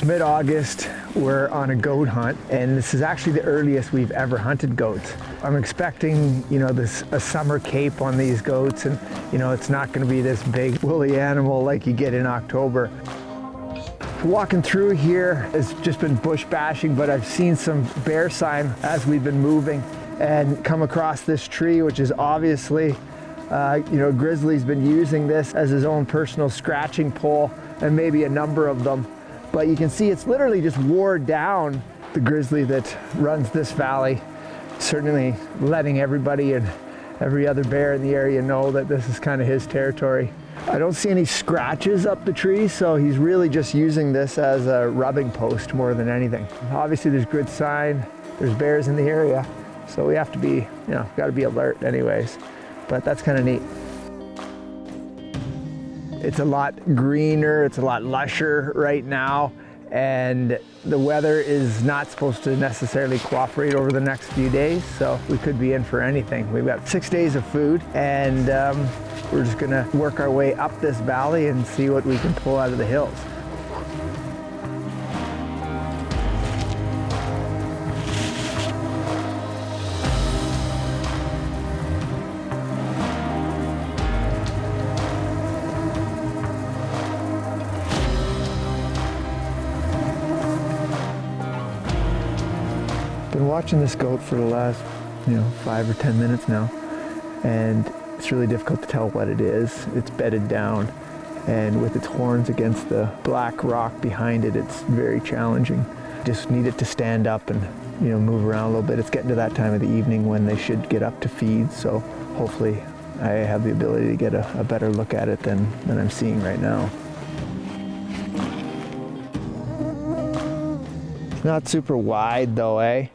It's mid-August, we're on a goat hunt, and this is actually the earliest we've ever hunted goats. I'm expecting, you know, this a summer cape on these goats, and you know, it's not gonna be this big woolly animal like you get in October. Walking through here has just been bush bashing, but I've seen some bear sign as we've been moving and come across this tree, which is obviously, uh, you know, Grizzly's been using this as his own personal scratching pole and maybe a number of them. But you can see it's literally just wore down the grizzly that runs this valley. Certainly letting everybody and every other bear in the area know that this is kind of his territory. I don't see any scratches up the tree, so he's really just using this as a rubbing post more than anything. Obviously there's good sign, there's bears in the area, so we have to be, you know, got to be alert anyways. But that's kind of neat. It's a lot greener, it's a lot lusher right now, and the weather is not supposed to necessarily cooperate over the next few days, so we could be in for anything. We've got six days of food, and um, we're just gonna work our way up this valley and see what we can pull out of the hills. Watching this goat for the last, you know, five or 10 minutes now, and it's really difficult to tell what it is. It's bedded down, and with its horns against the black rock behind it, it's very challenging. Just need it to stand up and, you know, move around a little bit. It's getting to that time of the evening when they should get up to feed, so hopefully I have the ability to get a, a better look at it than, than I'm seeing right now. Not super wide though, eh?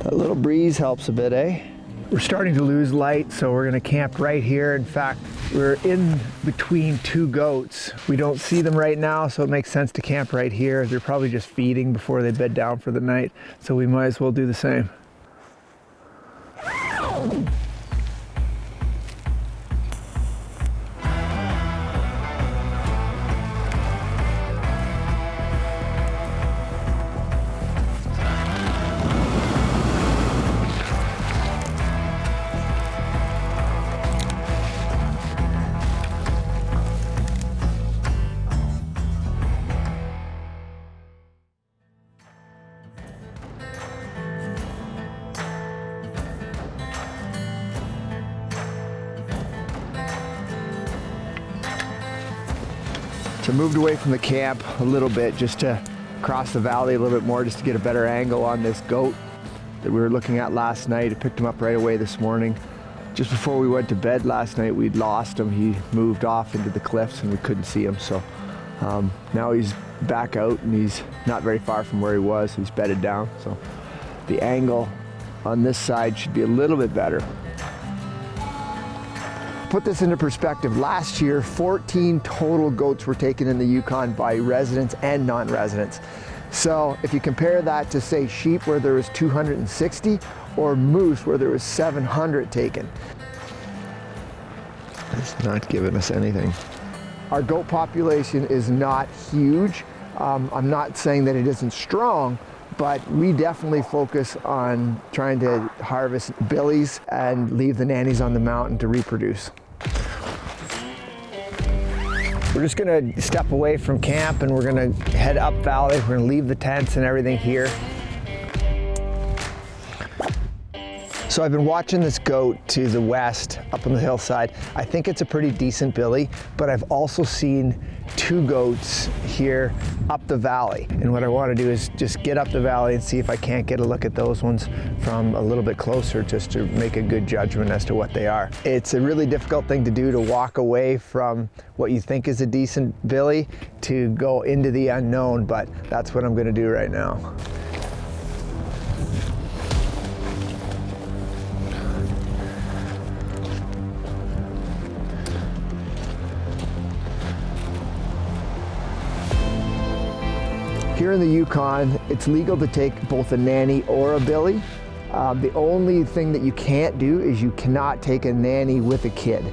That little breeze helps a bit, eh? We're starting to lose light, so we're gonna camp right here. In fact, we're in between two goats. We don't see them right now, so it makes sense to camp right here. They're probably just feeding before they bed down for the night, so we might as well do the same. So moved away from the camp a little bit just to cross the valley a little bit more just to get a better angle on this goat that we were looking at last night. I picked him up right away this morning. Just before we went to bed last night, we'd lost him. He moved off into the cliffs and we couldn't see him. So um, now he's back out and he's not very far from where he was. He's bedded down. So the angle on this side should be a little bit better put this into perspective, last year 14 total goats were taken in the Yukon by residents and non-residents. So if you compare that to say sheep where there was 260 or moose where there was 700 taken. It's not giving us anything. Our goat population is not huge. Um, I'm not saying that it isn't strong, but we definitely focus on trying to harvest billies and leave the nannies on the mountain to reproduce. We're just gonna step away from camp and we're gonna head up valley. We're gonna leave the tents and everything here. So I've been watching this goat to the west up on the hillside. I think it's a pretty decent billy, but I've also seen two goats here up the valley. And what I want to do is just get up the valley and see if I can't get a look at those ones from a little bit closer just to make a good judgment as to what they are. It's a really difficult thing to do to walk away from what you think is a decent billy to go into the unknown, but that's what I'm going to do right now. Here in the Yukon, it's legal to take both a nanny or a billy. Um, the only thing that you can't do is you cannot take a nanny with a kid.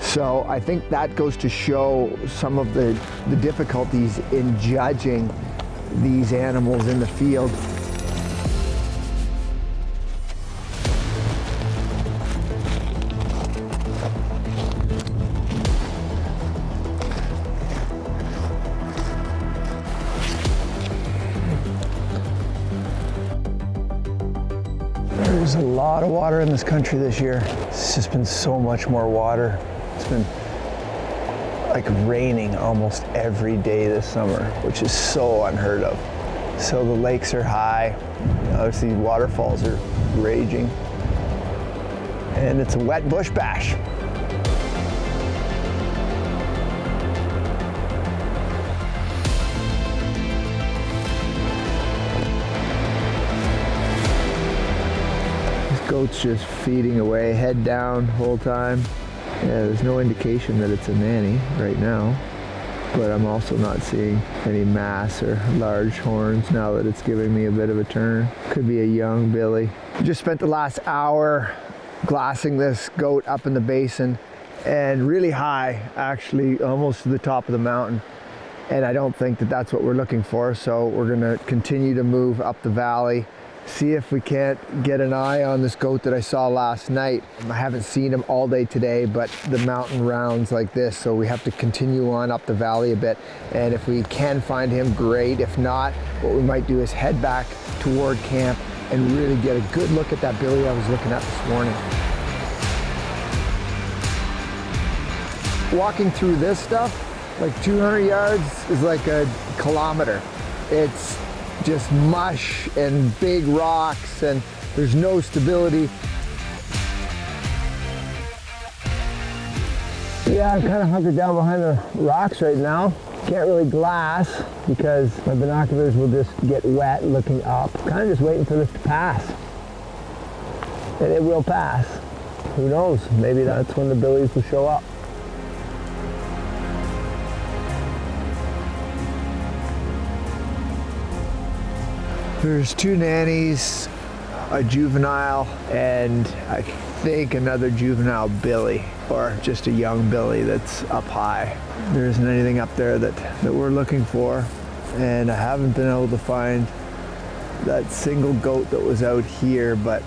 So I think that goes to show some of the, the difficulties in judging these animals in the field. There's a lot of water in this country this year. It's just been so much more water. It's been like raining almost every day this summer, which is so unheard of. So the lakes are high, obviously waterfalls are raging, and it's a wet bush bash. Goat's just feeding away, head down whole time. Yeah, there's no indication that it's a nanny right now, but I'm also not seeing any mass or large horns now that it's giving me a bit of a turn. Could be a young Billy. Just spent the last hour glassing this goat up in the basin and really high, actually almost to the top of the mountain. And I don't think that that's what we're looking for, so we're gonna continue to move up the valley see if we can't get an eye on this goat that I saw last night. I haven't seen him all day today, but the mountain rounds like this, so we have to continue on up the valley a bit. And if we can find him, great. If not, what we might do is head back toward camp and really get a good look at that billy I was looking at this morning. Walking through this stuff, like 200 yards is like a kilometer. It's just mush and big rocks and there's no stability. Yeah, I'm kind of hunkered down behind the rocks right now. Can't really glass because my binoculars will just get wet looking up. Kind of just waiting for this to pass. And it will pass. Who knows? Maybe that's when the billies will show up. There's two nannies, a juvenile, and I think another juvenile Billy, or just a young Billy that's up high. There isn't anything up there that, that we're looking for, and I haven't been able to find that single goat that was out here, but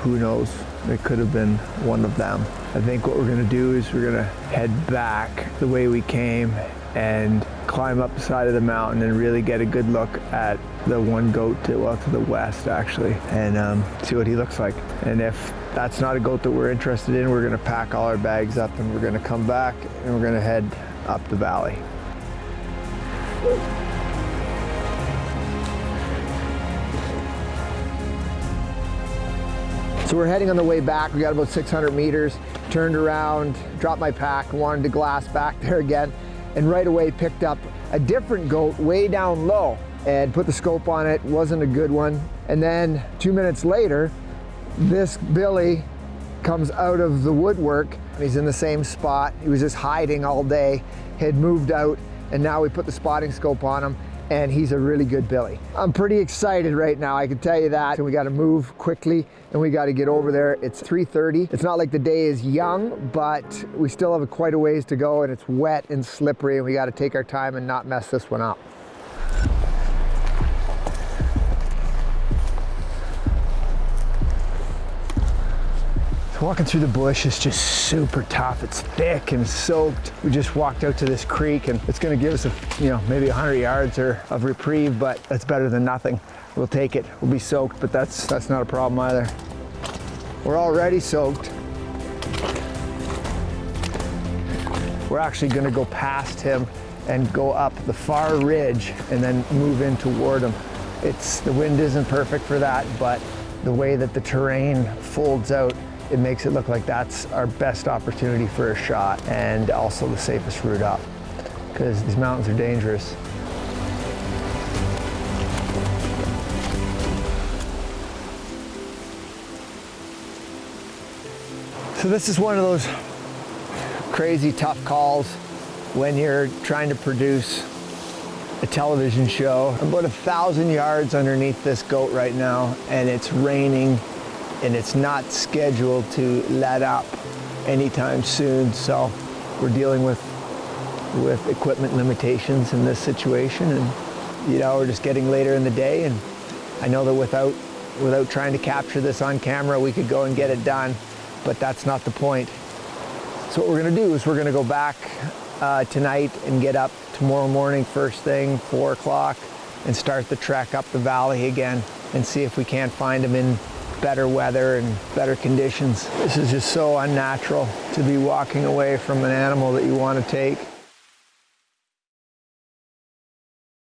who knows? It could have been one of them. I think what we're gonna do is we're gonna head back the way we came and climb up the side of the mountain and really get a good look at the one goat to, well, to the west actually and um, see what he looks like. And if that's not a goat that we're interested in, we're gonna pack all our bags up and we're gonna come back and we're gonna head up the valley. So we're heading on the way back. We got about 600 meters, turned around, dropped my pack, wanted to glass back there again and right away picked up a different goat way down low and put the scope on it, wasn't a good one. And then two minutes later, this Billy comes out of the woodwork. He's in the same spot. He was just hiding all day, had moved out, and now we put the spotting scope on him and he's a really good billy. I'm pretty excited right now, I can tell you that. And we gotta move quickly and we gotta get over there. It's 3.30. It's not like the day is young, but we still have quite a ways to go and it's wet and slippery and we gotta take our time and not mess this one up. Walking through the bush is just super tough. It's thick and soaked. We just walked out to this creek and it's gonna give us, a, you know, maybe 100 yards or of reprieve, but that's better than nothing. We'll take it. We'll be soaked, but that's, that's not a problem either. We're already soaked. We're actually gonna go past him and go up the far ridge and then move in toward him. It's, the wind isn't perfect for that, but the way that the terrain folds out it makes it look like that's our best opportunity for a shot and also the safest route up because these mountains are dangerous. So this is one of those crazy tough calls when you're trying to produce a television show. I'm about a thousand yards underneath this goat right now and it's raining and it's not scheduled to let up anytime soon. So we're dealing with with equipment limitations in this situation, and you know we're just getting later in the day, and I know that without without trying to capture this on camera, we could go and get it done, but that's not the point. So what we're gonna do is we're gonna go back uh, tonight and get up tomorrow morning first thing, four o'clock, and start the trek up the valley again and see if we can't find them in better weather and better conditions. This is just so unnatural to be walking away from an animal that you want to take